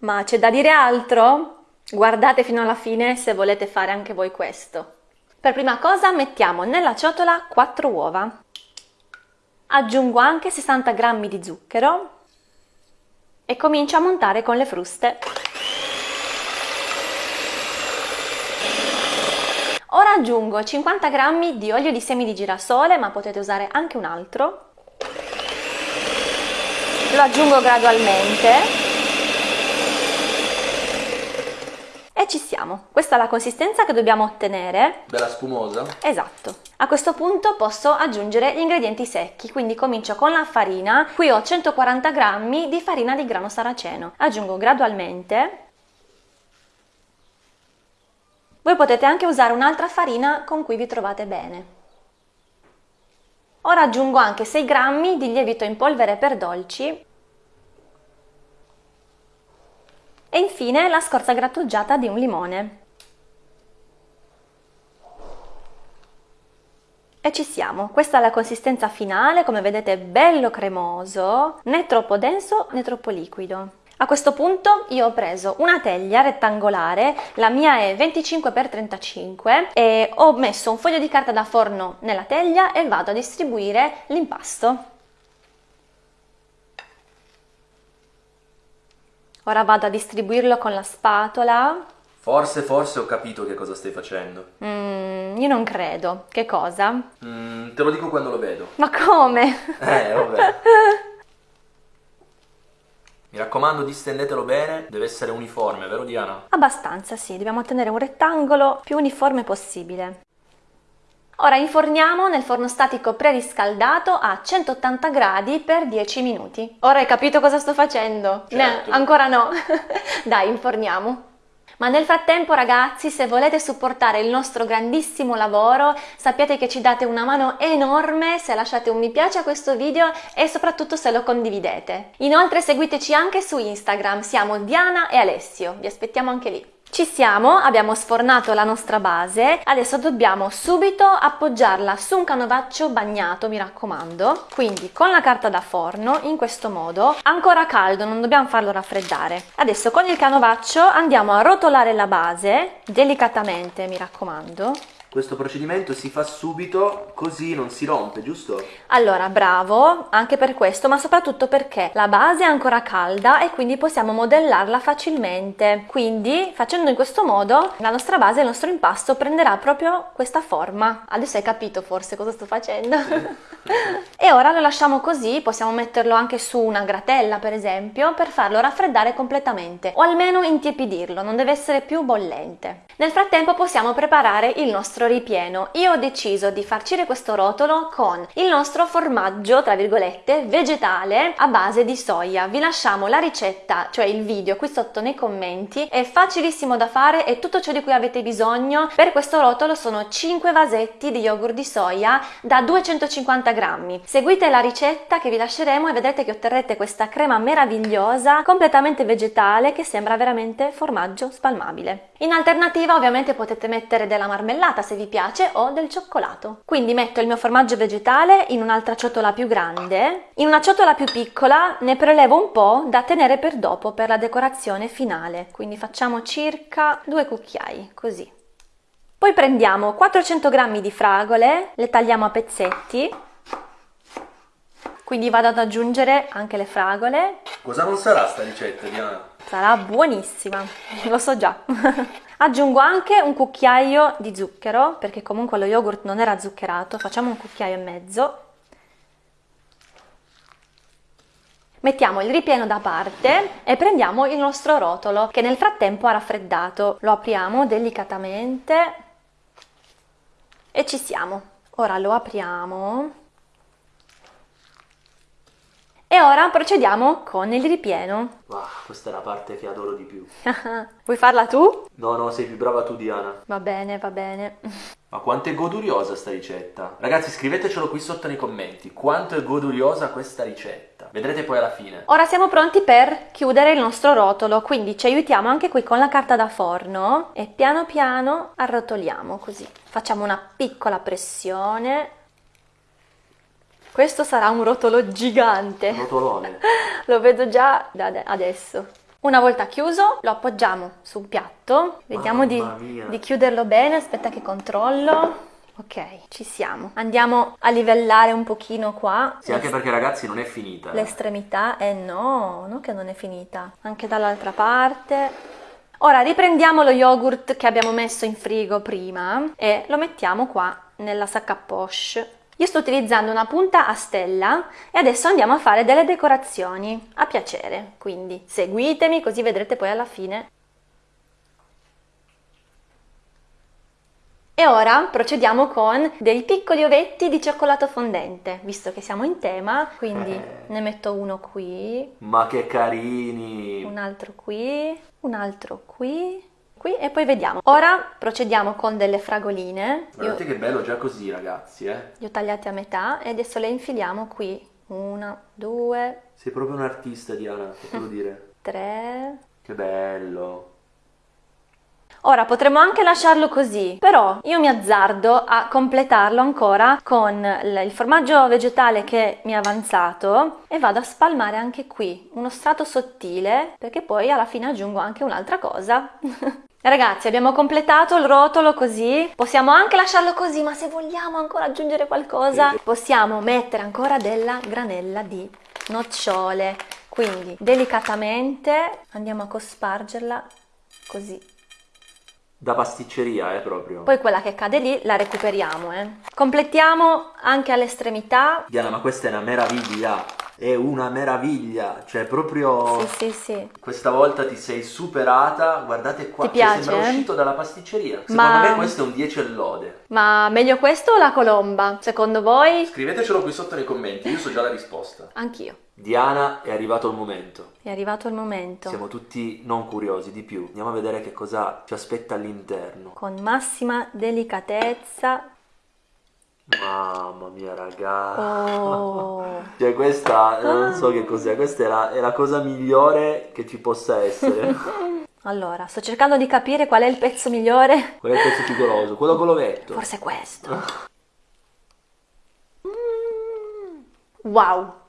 Ma c'è da dire altro? Guardate fino alla fine se volete fare anche voi questo. Per prima cosa mettiamo nella ciotola 4 uova. Aggiungo anche 60 g di zucchero e comincio a montare con le fruste. Ora aggiungo 50 g di olio di semi di girasole, ma potete usare anche un altro. Lo aggiungo gradualmente ci siamo. Questa è la consistenza che dobbiamo ottenere. Bella spumosa? Esatto. A questo punto posso aggiungere gli ingredienti secchi, quindi comincio con la farina. Qui ho 140 g di farina di grano saraceno. Aggiungo gradualmente. Voi potete anche usare un'altra farina con cui vi trovate bene. Ora aggiungo anche 6 g di lievito in polvere per dolci e infine la scorza grattugiata di un limone. E ci siamo, questa è la consistenza finale, come vedete bello cremoso, né troppo denso né troppo liquido. A questo punto io ho preso una teglia rettangolare, la mia è 25x35 e ho messo un foglio di carta da forno nella teglia e vado a distribuire l'impasto. Ora vado a distribuirlo con la spatola. Forse, forse ho capito che cosa stai facendo. Mm, io non credo. Che cosa? Mm, te lo dico quando lo vedo. Ma come? Eh, vabbè. Mi raccomando, distendetelo bene, deve essere uniforme, vero Diana? Abbastanza, sì, dobbiamo ottenere un rettangolo più uniforme possibile. Ora inforniamo nel forno statico preriscaldato a 180 gradi per 10 minuti. Ora hai capito cosa sto facendo? Certo. No, ancora no. Dai, inforniamo. Ma nel frattempo ragazzi, se volete supportare il nostro grandissimo lavoro, sappiate che ci date una mano enorme se lasciate un mi piace a questo video e soprattutto se lo condividete. Inoltre seguiteci anche su Instagram, siamo Diana e Alessio, vi aspettiamo anche lì. Ci siamo, abbiamo sfornato la nostra base, adesso dobbiamo subito appoggiarla su un canovaccio bagnato, mi raccomando, quindi con la carta da forno, in questo modo, ancora caldo, non dobbiamo farlo raffreddare. Adesso con il canovaccio andiamo a rotolare la base, delicatamente, mi raccomando, questo procedimento si fa subito così non si rompe, giusto? Allora, bravo, anche per questo, ma soprattutto perché la base è ancora calda e quindi possiamo modellarla facilmente. Quindi, facendo in questo modo, la nostra base, il nostro impasto prenderà proprio questa forma. Adesso hai capito forse cosa sto facendo? e ora lo lasciamo così, possiamo metterlo anche su una gratella, per esempio, per farlo raffreddare completamente, o almeno intiepidirlo, non deve essere più bollente. Nel frattempo possiamo preparare il nostro ripieno. Io ho deciso di farcire questo rotolo con il nostro formaggio, tra virgolette, vegetale a base di soia. Vi lasciamo la ricetta, cioè il video qui sotto nei commenti, è facilissimo da fare e tutto ciò di cui avete bisogno per questo rotolo sono 5 vasetti di yogurt di soia da 250 grammi. Seguite la ricetta che vi lasceremo e vedrete che otterrete questa crema meravigliosa, completamente vegetale, che sembra veramente formaggio spalmabile. In alternativa ovviamente potete mettere della marmellata se vi piace o del cioccolato. Quindi metto il mio formaggio vegetale in un'altra ciotola più grande. In una ciotola più piccola ne prelevo un po' da tenere per dopo, per la decorazione finale. Quindi facciamo circa due cucchiai, così. Poi prendiamo 400 g di fragole, le tagliamo a pezzetti. Quindi vado ad aggiungere anche le fragole. Cosa non sarà sta ricetta, Diana? Sarà buonissima, lo so già. Aggiungo anche un cucchiaio di zucchero, perché comunque lo yogurt non era zuccherato, facciamo un cucchiaio e mezzo. Mettiamo il ripieno da parte e prendiamo il nostro rotolo che nel frattempo ha raffreddato. Lo apriamo delicatamente e ci siamo. Ora lo apriamo e ora procediamo con il ripieno. Wow, questa è la parte che adoro di più. Vuoi farla tu? No, no, sei più brava tu Diana. Va bene, va bene. Ma quanto è goduriosa sta ricetta? Ragazzi scrivetecelo qui sotto nei commenti, quanto è goduriosa questa ricetta. Vedrete poi alla fine. Ora siamo pronti per chiudere il nostro rotolo, quindi ci aiutiamo anche qui con la carta da forno e piano piano arrotoliamo così. Facciamo una piccola pressione questo sarà un rotolo gigante. Rotolone. Lo vedo già da adesso. Una volta chiuso lo appoggiamo su un piatto, vediamo di, di chiuderlo bene, aspetta che controllo. Ok, ci siamo. Andiamo a livellare un pochino qua. Sì, anche perché ragazzi non è finita. eh. L'estremità, eh no, no che non è finita. Anche dall'altra parte. Ora riprendiamo lo yogurt che abbiamo messo in frigo prima e lo mettiamo qua nella sacca poche. Io sto utilizzando una punta a stella e adesso andiamo a fare delle decorazioni a piacere. Quindi seguitemi così vedrete poi alla fine. E ora procediamo con dei piccoli ovetti di cioccolato fondente, visto che siamo in tema, quindi Eh. ne metto uno qui, Ma che carini! un altro qui, un altro qui, qui e poi vediamo. Ora procediamo con delle fragoline. Io Guardate che bello già così ragazzi, eh. le ho tagliate a metà e adesso le infiliamo qui. Una, due, Sei proprio un artista Diana, devo dire. tre. Che bello. Ora potremmo anche lasciarlo così, però io mi azzardo a completarlo ancora con il formaggio vegetale che mi è avanzato e vado a spalmare anche qui uno strato sottile perché poi alla fine aggiungo anche un'altra cosa. Ragazzi, abbiamo completato il rotolo così, possiamo anche lasciarlo così, ma se vogliamo ancora aggiungere qualcosa, possiamo mettere ancora della granella di nocciole. Quindi delicatamente andiamo a cospargerla così. Da pasticceria, eh, proprio. Poi quella che cade lì la recuperiamo, eh. Completiamo anche all'estremità. Diana, ma questa è una meraviglia. È una meraviglia. Cioè, proprio... Sì, sì, sì. Questa volta ti sei superata. Guardate qua. Ti piace, sembra eh? uscito dalla pasticceria. Secondo Ma- me questo è un 10 e lode. Ma meglio questo o la colomba? Secondo voi? Scrivetecelo qui sotto nei commenti, io so già la risposta. Anch'io. Diana, è arrivato il momento. È arrivato il momento. Siamo tutti non curiosi di più. Andiamo a vedere che cosa ci aspetta all'interno. Con massima delicatezza. Mamma mia, ragazzi. Oh. Cioè, questa non so che cos'è. Questa è la, è la cosa migliore che ci possa essere. Allora, sto cercando di capire qual è il pezzo migliore. Qual è il pezzo più goloso? Quello con l'ovetto. Forse questo. Mm. Wow,